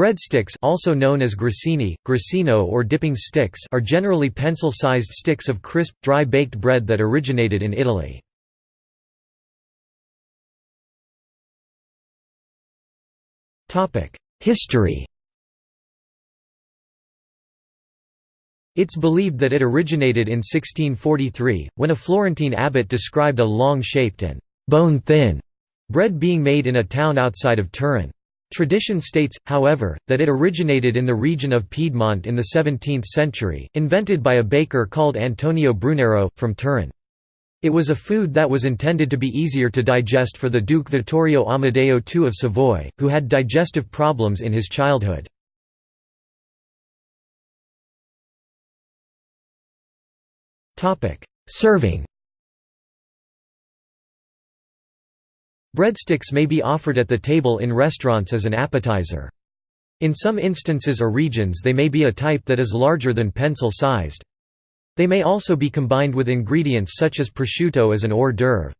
Breadsticks also known as grissini, grissino or dipping sticks are generally pencil-sized sticks of crisp, dry baked bread that originated in Italy. History It's believed that it originated in 1643, when a Florentine abbot described a long-shaped and «bone-thin» bread being made in a town outside of Turin. Tradition states, however, that it originated in the region of Piedmont in the 17th century, invented by a baker called Antonio Brunero, from Turin. It was a food that was intended to be easier to digest for the Duke Vittorio Amedeo II of Savoy, who had digestive problems in his childhood. Serving Breadsticks may be offered at the table in restaurants as an appetizer. In some instances or regions they may be a type that is larger than pencil-sized. They may also be combined with ingredients such as prosciutto as an hors d'oeuvre.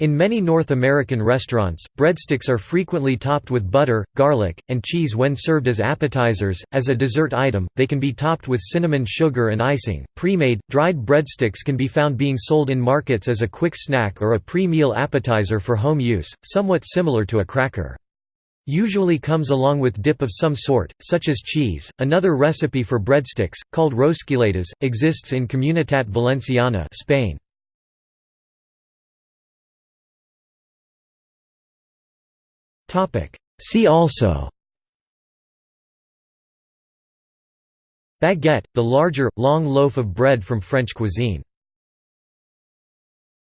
In many North American restaurants, breadsticks are frequently topped with butter, garlic, and cheese when served as appetizers. As a dessert item, they can be topped with cinnamon sugar and icing. Pre made, dried breadsticks can be found being sold in markets as a quick snack or a pre meal appetizer for home use, somewhat similar to a cracker. Usually comes along with dip of some sort, such as cheese. Another recipe for breadsticks, called rosquilletas, exists in Comunitat Valenciana, Spain. See also. Baguette, the larger, long loaf of bread from French cuisine